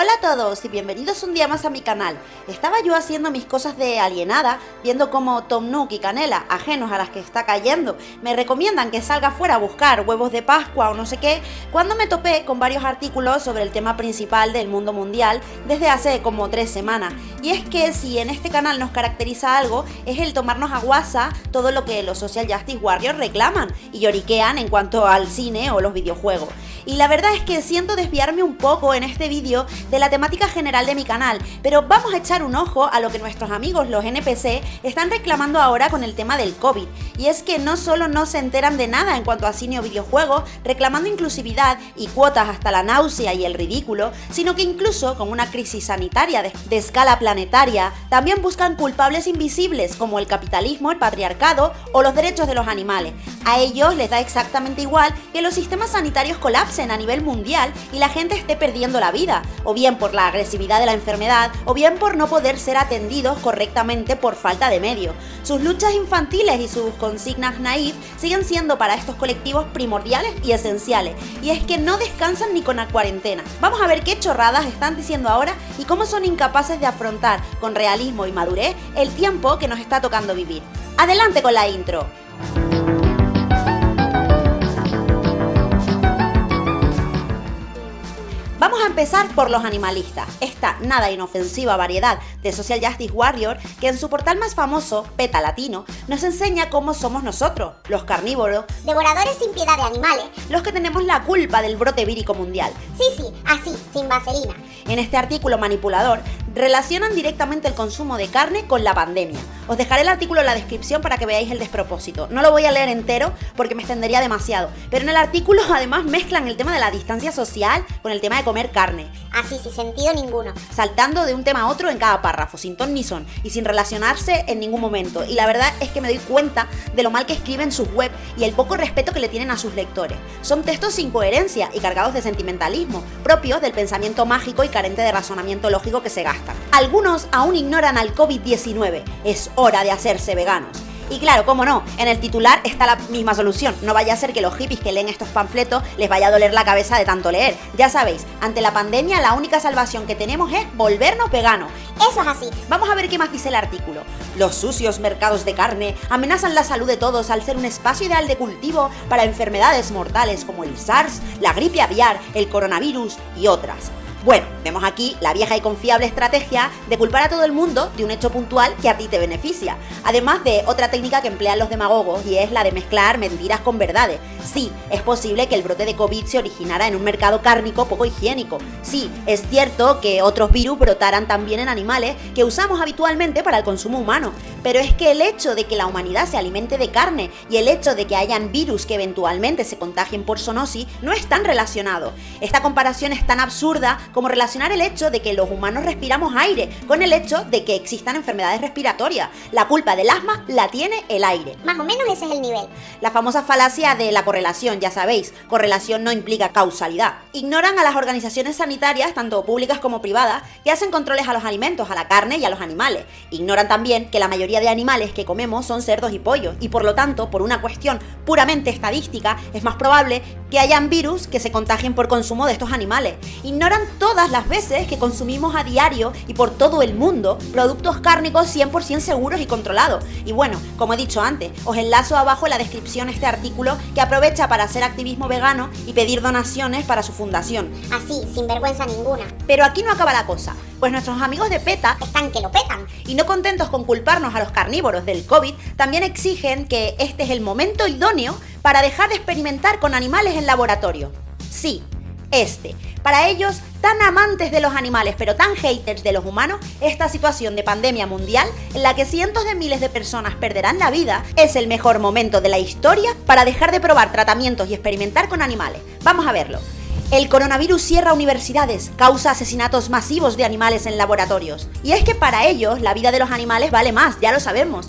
Hola a todos y bienvenidos un día más a mi canal. Estaba yo haciendo mis cosas de alienada, viendo cómo Tom Nook y Canela, ajenos a las que está cayendo, me recomiendan que salga fuera a buscar huevos de Pascua o no sé qué, cuando me topé con varios artículos sobre el tema principal del mundo mundial desde hace como tres semanas. Y es que si en este canal nos caracteriza algo, es el tomarnos a guasa todo lo que los Social Justice Warriors reclaman y lloriquean en cuanto al cine o los videojuegos. Y la verdad es que siento desviarme un poco en este vídeo de la temática general de mi canal, pero vamos a echar un ojo a lo que nuestros amigos los NPC están reclamando ahora con el tema del COVID. Y es que no solo no se enteran de nada en cuanto a cine o videojuegos, reclamando inclusividad y cuotas hasta la náusea y el ridículo, sino que incluso con una crisis sanitaria de, escala planetaria, también buscan culpables invisibles como el capitalismo, el patriarcado o los derechos de los animales. A ellos les da exactamente igual que los sistemas sanitarios colapsen a nivel mundial y la gente esté perdiendo la vida, bien por la agresividad de la enfermedad o bien por no poder ser atendidos correctamente por falta de medios. Sus luchas infantiles y sus consignas naif siguen siendo para estos colectivos primordiales y esenciales, y es que no descansan ni con la cuarentena. Vamos a ver qué chorradas están diciendo ahora y cómo son incapaces de afrontar con realismo y madurez el tiempo que nos está tocando vivir. Adelante con la intro. Vamos a empezar por los animalistas, esta nada inofensiva variedad de Social Justice Warrior que en su portal más famoso, PETA Latino, nos enseña cómo somos nosotros, los carnívoros, devoradores sin piedad de animales, los que tenemos la culpa del brote vírico mundial. Sí, sí, así, sin vaselina. En este artículo manipulador relacionan directamente el consumo de carne con la pandemia. Os dejaré el artículo en la descripción para que veáis el despropósito. No lo voy a leer entero porque me extendería demasiado, pero en el artículo además mezclan el tema de la distancia social con el tema de comer carne. Así, sin sentido ninguno. Saltando de un tema a otro en cada párrafo, sin ton ni son, y sin relacionarse en ningún momento. Y la verdad es que me doy cuenta de lo mal que escriben sus web y el poco respeto que le tienen a sus lectores. Son textos sin coherencia y cargados de sentimentalismo, propios del pensamiento mágico y carente de razonamiento lógico que se Algunos aún ignoran al COVID-19. Es hora de hacerse veganos. Y claro, cómo no, en el titular está la misma solución. No vaya a ser que los hippies que leen estos panfletos les vaya a doler la cabeza de tanto leer. Ya sabéis, ante la pandemia la única salvación que tenemos es volvernos veganos. Eso es así. Vamos a ver qué más dice el artículo. Los sucios mercados de carne amenazan la salud de todos al ser un espacio ideal de cultivo para enfermedades mortales como el SARS, la gripe aviar, el coronavirus y otras. Bueno, vemos aquí la vieja y confiable estrategia de culpar a todo el mundo de un hecho puntual que a ti te beneficia, además de otra técnica que emplean los demagogos y es la de mezclar mentiras con verdades. Sí, es posible que el brote de COVID se originara en un mercado cárnico poco higiénico. Sí, es cierto que otros virus brotaran también en animales que usamos habitualmente para el consumo humano, pero es que el hecho de que la humanidad se alimente de carne y el hecho de que hayan virus que eventualmente se contagien por zoonosis no están relacionados. Esta comparación es tan absurda como relacionar el hecho de que los humanos respiramos aire con el hecho de que existan enfermedades respiratorias. La culpa del asma la tiene el aire. Más o menos ese es el nivel. La famosa falacia de la correlación, ya sabéis, correlación no implica causalidad. Ignoran a las organizaciones sanitarias, tanto públicas como privadas, que hacen controles a los alimentos, a la carne y a los animales. Ignoran también que la mayoría de animales que comemos son cerdos y pollos, y por lo tanto, por una cuestión puramente estadística, es más probable que hayan virus que se contagien por consumo de estos animales. Ignoran todas las veces que consumimos a diario y por todo el mundo productos cárnicos 100% seguros y controlados. Y bueno, como he dicho antes, os enlazo abajo en la descripción este artículo que aprovecha para hacer activismo vegano y pedir donaciones para su fundación. Así, sin vergüenza ninguna. Pero aquí no acaba la cosa, pues nuestros amigos de PETA están que lo petan. Y no contentos con culparnos a los carnívoros del COVID, también exigen que este es el momento idóneo para dejar de experimentar con animales en laboratorio. Sí, este. Para ellos, tan amantes de los animales pero tan haters de los humanos, esta situación de pandemia mundial en la que cientos de miles de personas perderán la vida es el mejor momento de la historia para dejar de probar tratamientos y experimentar con animales. Vamos a verlo. El coronavirus cierra universidades, causa asesinatos masivos de animales en laboratorios. Y es que para ellos la vida de los animales vale más, ya lo sabemos.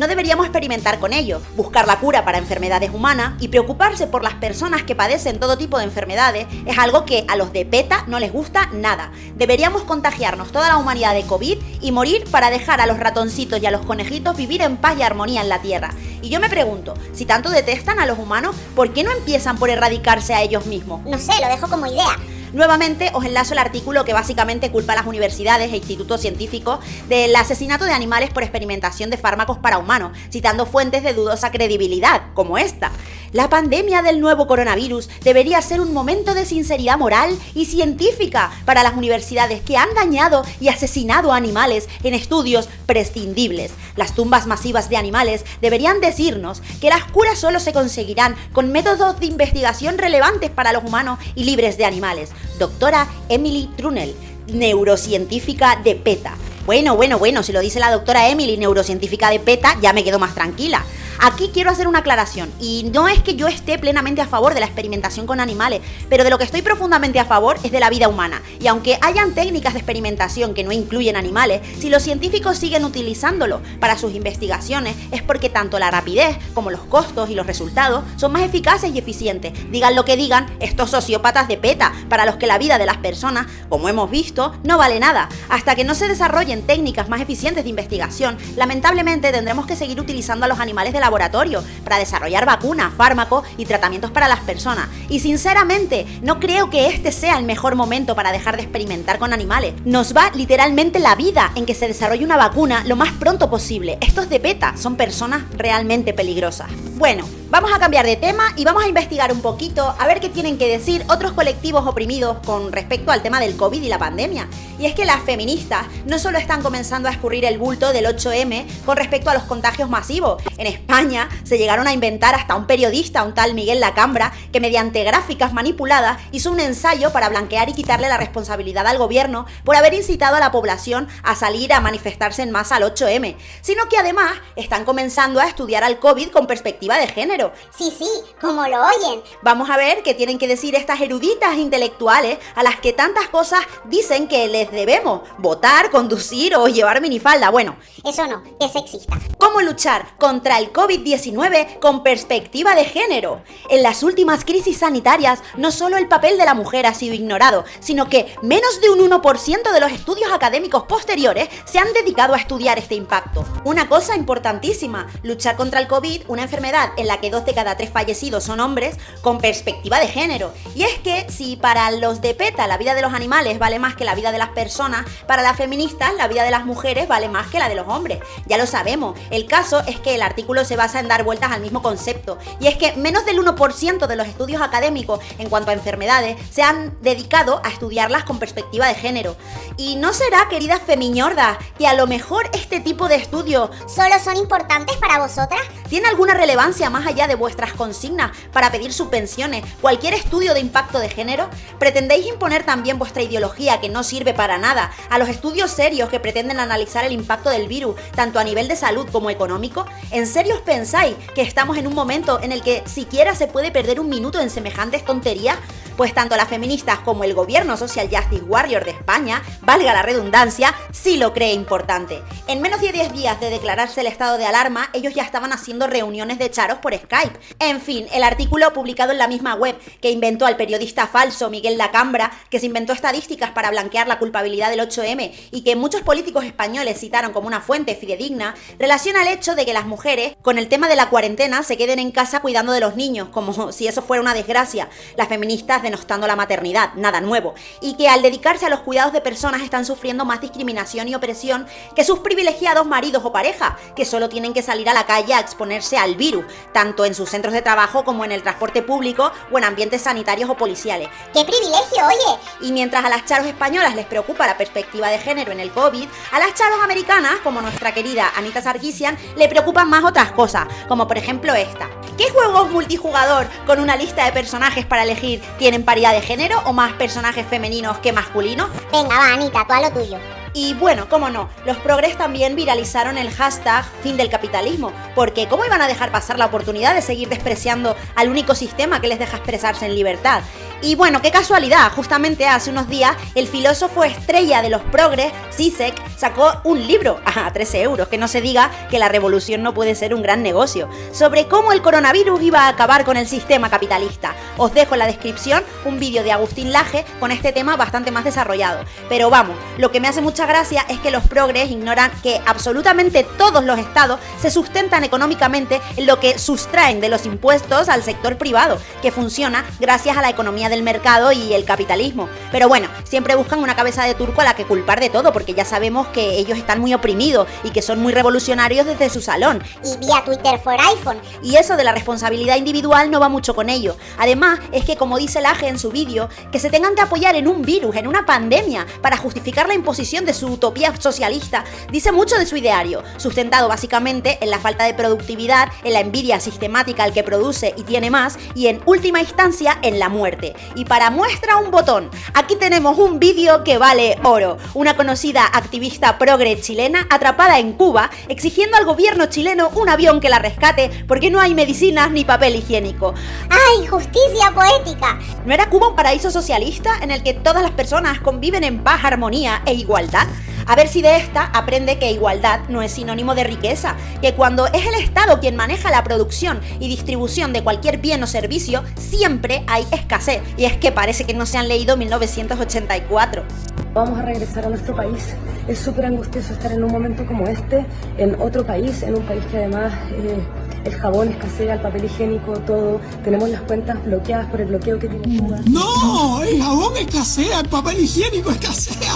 No deberíamos experimentar con ello, buscar la cura para enfermedades humanas y preocuparse por las personas que padecen todo tipo de enfermedades es algo que a los de PETA no les gusta nada. Deberíamos contagiarnos toda la humanidad de COVID y morir para dejar a los ratoncitos y a los conejitos vivir en paz y armonía en la Tierra. Y yo me pregunto, si tanto detestan a los humanos, ¿por qué no empiezan por erradicarse a ellos mismos? No sé, lo dejo como idea. Nuevamente os enlazo el artículo que básicamente culpa a las universidades e institutos científicos del asesinato de animales por experimentación de fármacos para humanos, citando fuentes de dudosa credibilidad, como esta. La pandemia del nuevo coronavirus debería ser un momento de sinceridad moral y científica para las universidades que han dañado y asesinado a animales en estudios prescindibles. Las tumbas masivas de animales deberían decirnos que las curas solo se conseguirán con métodos de investigación relevantes para los humanos y libres de animales. Doctora Emily Trunel, neurocientífica de PETA. Bueno, bueno, bueno, si lo dice la doctora Emily, neurocientífica de PETA, ya me quedo más tranquila. Aquí quiero hacer una aclaración, y no es que yo esté plenamente a favor de la experimentación con animales, pero de lo que estoy profundamente a favor es de la vida humana. Y aunque hayan técnicas de experimentación que no incluyen animales, si los científicos siguen utilizándolo para sus investigaciones, es porque tanto la rapidez como los costos y los resultados son más eficaces y eficientes. Digan lo que digan estos sociópatas de PETA, para los que la vida de las personas, como hemos visto, no vale nada. Hasta que no se desarrollen técnicas más eficientes de investigación, lamentablemente tendremos que seguir utilizando a los animales de la laboratorio para desarrollar vacunas, fármacos y tratamientos para las personas. Y sinceramente, no creo que este sea el mejor momento para dejar de experimentar con animales. Nos va literalmente la vida en que se desarrolle una vacuna lo más pronto posible. Estos de PETA son personas realmente peligrosas. Bueno, Vamos a cambiar de tema y vamos a investigar un poquito a ver qué tienen que decir otros colectivos oprimidos con respecto al tema del COVID y la pandemia. Y es que las feministas no solo están comenzando a escurrir el bulto del 8M con respecto a los contagios masivos. En España se llegaron a inventar hasta un periodista, un tal Miguel Lacambra, que mediante gráficas manipuladas hizo un ensayo para blanquear y quitarle la responsabilidad al gobierno por haber incitado a la población a salir a manifestarse en masa al 8M, sino que además están comenzando a estudiar al COVID con perspectiva de género Sí, sí, como lo oyen. Vamos a ver qué tienen que decir estas eruditas intelectuales a las que tantas cosas dicen que les debemos votar, conducir o llevar minifalda. Bueno, eso no, es sexista. ¿Cómo luchar contra el COVID-19 con perspectiva de género? En las últimas crisis sanitarias, no solo el papel de la mujer ha sido ignorado, sino que menos de un 1% de los estudios académicos posteriores se han dedicado a estudiar este impacto. Una cosa importantísima, luchar contra el COVID, una enfermedad en la dos de cada tres fallecidos son hombres, con perspectiva de género. Y es que si para los de PETA la vida de los animales vale más que la vida de las personas, para las feministas la vida de las mujeres vale más que la de los hombres. Ya lo sabemos. El caso es que el artículo se basa en dar vueltas al mismo concepto. Y es que menos del 1% de los estudios académicos en cuanto a enfermedades se han dedicado a estudiarlas con perspectiva de género. Y no será, queridas femiñordas, que a lo mejor este tipo de estudios solo son importantes para vosotras? ¿Tiene alguna relevancia más allá de vuestras consignas para pedir subvenciones, cualquier estudio de impacto de género? ¿Pretendéis imponer también vuestra ideología que no sirve para nada a los estudios serios que pretenden analizar el impacto del virus, tanto a nivel de salud como económico? ¿En serio os pensáis que estamos en un momento en el que siquiera se puede perder un minuto en semejantes tonterías? Pues tanto las feministas como el gobierno Social Justice Warrior de España, valga la redundancia, sí lo cree importante. En menos de 10 días de declararse el estado de alarma, ellos ya estaban haciendo reuniones de charos por Skype. En fin, el artículo publicado en la misma web que inventó al periodista falso Miguel Lacambra, que se inventó estadísticas para blanquear la culpabilidad del 8M y que muchos políticos españoles citaron como una fuente fidedigna, relaciona el hecho de que las mujeres, con el tema de la cuarentena, se queden en casa cuidando de los niños, como si eso fuera una desgracia. Las feministas denostando la maternidad, nada nuevo. Y que al dedicarse a los cuidados de personas están sufriendo más discriminación y opresión que sus privilegiados maridos o parejas, que solo tienen que salir a la calle a exponerse al virus, tanto en sus centros de trabajo como en el transporte público o en ambientes sanitarios o policiales. ¡Qué privilegio, oye! Y mientras a las charos españolas les preocupa la perspectiva de género en el COVID, a las charos americanas, como nuestra querida Anita Sarkisian, le preocupan más otras cosas, como por ejemplo esta. ¿Qué juegos multijugador con una lista de personajes para elegir tienen paridad de género o más personajes femeninos que masculinos? Venga, va, Anita, tú a lo tuyo. Y bueno, cómo no, los progres también viralizaron el hashtag fin del capitalismo, porque ¿cómo iban a dejar pasar la oportunidad de seguir despreciando al único sistema que les deja expresarse en libertad? Y bueno, qué casualidad, justamente hace unos días el filósofo estrella de los progres, Zizek, sacó un libro a 13 euros, que no se diga que la revolución no puede ser un gran negocio, sobre cómo el coronavirus iba a acabar con el sistema capitalista. Os dejo en la descripción un vídeo de Agustín Laje con este tema bastante más desarrollado. Pero vamos, lo que me hace mucha gracia es que los progres ignoran que absolutamente todos los estados se sustentan económicamente en lo que sustraen de los impuestos al sector privado, que funciona gracias a la economía del mercado y el capitalismo. Pero bueno, siempre buscan una cabeza de turco a la que culpar de todo, porque ya sabemos que ellos están muy oprimidos y que son muy revolucionarios desde su salón. Y vía Twitter for iPhone. Y eso de la responsabilidad individual no va mucho con ello. Además, es que como dice Laje en su vídeo, que se tengan que apoyar en un virus, en una pandemia, para justificar la imposición de su utopía socialista, dice mucho de su ideario, sustentado básicamente en la falta de productividad, en la envidia sistemática al que produce y tiene más, y en última instancia en la muerte. Y para muestra un botón, aquí tenemos un vídeo que vale oro. Una conocida activista progre chilena atrapada en Cuba, exigiendo al gobierno chileno un avión que la rescate porque no hay medicinas ni papel higiénico. ¡Ay, justicia poética! ¿No era Cuba un paraíso socialista en el que todas las personas conviven en paz, armonía e igualdad? A ver si de esta aprende que igualdad no es sinónimo de riqueza, que cuando es el Estado quien maneja la producción y distribución de cualquier bien o servicio, siempre hay escasez. Y es que parece que no se han leído 1984. Vamos a regresar a nuestro país. Es súper angustioso estar en un momento como este, en otro país, en un país que además eh, el jabón escasea, el papel higiénico, todo. Tenemos las cuentas bloqueadas por el bloqueo que tiene Cuba. No, el jabón escasea, el papel higiénico escasea.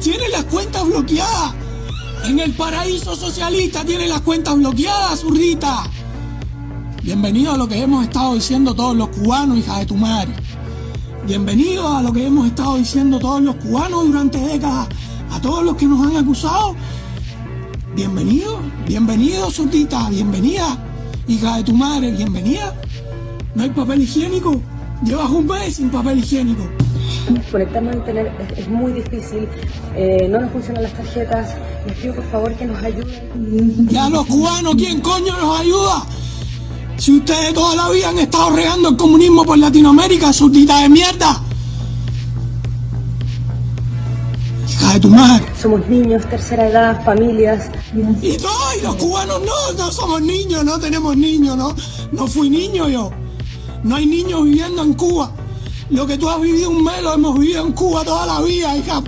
Tiene las cuentas bloqueadas. En el paraíso socialista tiene las cuentas bloqueadas, zurdita. Bienvenido a lo que hemos estado diciendo todos los cubanos, hija de tu madre. Bienvenido a lo que hemos estado diciendo todos los cubanos durante décadas. A todos los que nos han acusado. Bienvenido, bienvenido, zurdita, bienvenida. Hija de tu madre, bienvenida. No hay papel higiénico. Llevas un mes sin papel higiénico. Conectarnos a internet es, es muy difícil, eh, no nos funcionan las tarjetas. Les pido por favor que nos ayuden. Y a los cubanos, ¿quién coño nos ayuda? Si ustedes toda la vida han estado regando el comunismo por Latinoamérica, zurdita de mierda. Hija de tu madre. Somos niños, tercera edad, familias. Y no, y los cubanos no, no somos niños, no tenemos niños, no. No fui niño yo. No hay niños viviendo en Cuba. Lo que tú has vivido un mes lo hemos vivido en Cuba toda la vida, hija.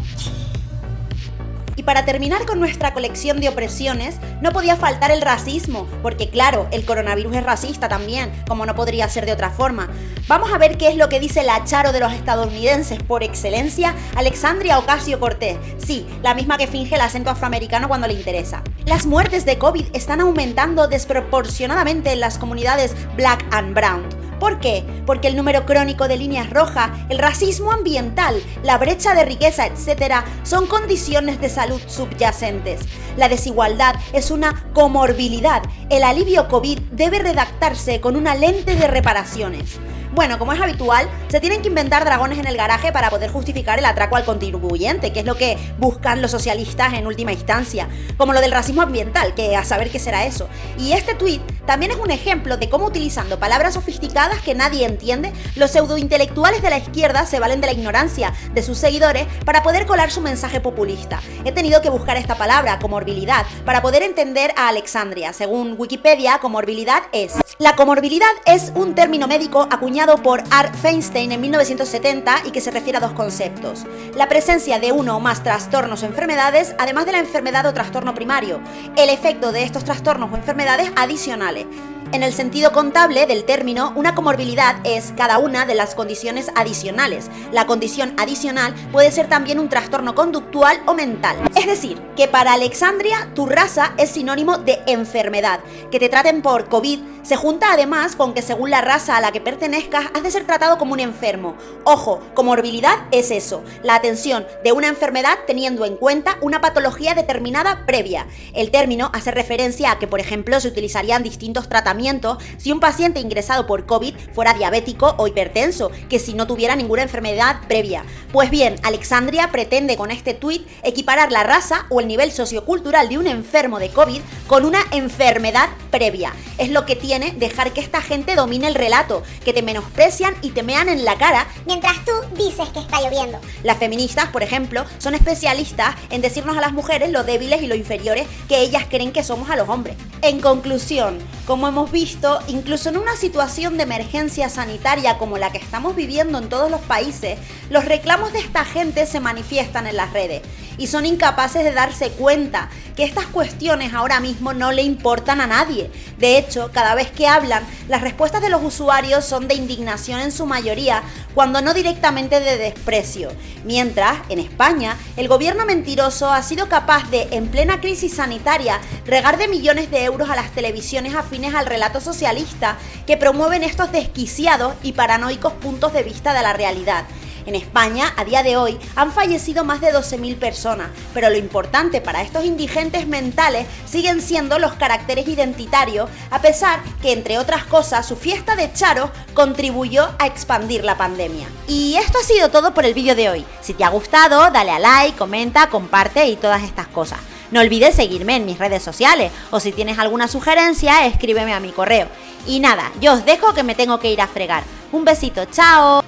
Para terminar con nuestra colección de opresiones, no podía faltar el racismo, porque claro, el coronavirus es racista también, como no podría ser de otra forma. Vamos a ver qué es lo que dice la charo de los estadounidenses por excelencia, Alexandria Ocasio Cortés. Sí, la misma que finge el acento afroamericano cuando le interesa. Las muertes de COVID están aumentando desproporcionadamente en las comunidades black and brown. ¿Por qué? Porque el número crónico de líneas rojas, el racismo ambiental, la brecha de riqueza, etc., son condiciones de salud subyacentes. La desigualdad es una comorbilidad. El alivio COVID debe redactarse con una lente de reparaciones. Bueno, como es habitual, se tienen que inventar dragones en el garaje para poder justificar el atraco al contribuyente, que es lo que buscan los socialistas en última instancia, como lo del racismo ambiental, que a saber qué será eso. Y este tuit también es un ejemplo de cómo utilizando palabras sofisticadas que nadie entiende, los pseudointelectuales de la izquierda se valen de la ignorancia de sus seguidores para poder colar su mensaje populista. He tenido que buscar esta palabra, comorbilidad, para poder entender a Alexandria. Según Wikipedia, comorbilidad es... La comorbilidad es un término médico acuñado por Art Feinstein en 1970 y que se refiere a dos conceptos. La presencia de uno o más trastornos o enfermedades, además de la enfermedad o trastorno primario. El efecto de estos trastornos o enfermedades adicionales. En el sentido contable del término, una comorbilidad es cada una de las condiciones adicionales. La condición adicional puede ser también un trastorno conductual o mental. Es decir, que para Alexandria tu raza es sinónimo de enfermedad. Que te traten por COVID se junta además con que según la raza a la que pertenezcas has de ser tratado como un enfermo. Ojo, comorbilidad es eso, la atención de una enfermedad teniendo en cuenta una patología determinada previa. El término hace referencia a que, por ejemplo, se utilizarían distintos tratamientos si un paciente ingresado por COVID fuera diabético o hipertenso, que si no tuviera ninguna enfermedad previa. Pues bien, Alexandria pretende con este tuit equiparar la raza o el nivel sociocultural de un enfermo de COVID con una enfermedad previa. Es lo que tiene dejar que esta gente domine el relato, que te menosprecian y te mean en la cara. Mientras tú dices que está lloviendo. Las feministas, por ejemplo, son especialistas en decirnos a las mujeres lo débiles y lo inferiores que ellas creen que somos a los hombres. En conclusión, como hemos visto, incluso en una situación de emergencia sanitaria como la que estamos viviendo en todos los países, los reclamos de esta gente se manifiestan en las redes y son incapaces de darse cuenta que estas cuestiones ahora mismo no le importan a nadie. De hecho, cada vez que hablan, las respuestas de los usuarios son de indignación en su mayoría, cuando no directamente de desprecio. Mientras, en España, el gobierno mentiroso ha sido capaz de, en plena crisis sanitaria, regar de millones de euros a las televisiones afines al relato socialista que promueven estos desquiciados y paranoicos puntos de vista de la realidad. En España, a día de hoy, han fallecido más de 12.000 personas, pero lo importante para estos indigentes mentales siguen siendo los caracteres identitarios, a pesar que, entre otras cosas, su fiesta de Charo contribuyó a expandir la pandemia. Y esto ha sido todo por el vídeo de hoy. Si te ha gustado, dale a like, comenta, comparte y todas estas cosas. No olvides seguirme en mis redes sociales o si tienes alguna sugerencia, escríbeme a mi correo. Y nada, yo os dejo que me tengo que ir a fregar. Un besito, chao.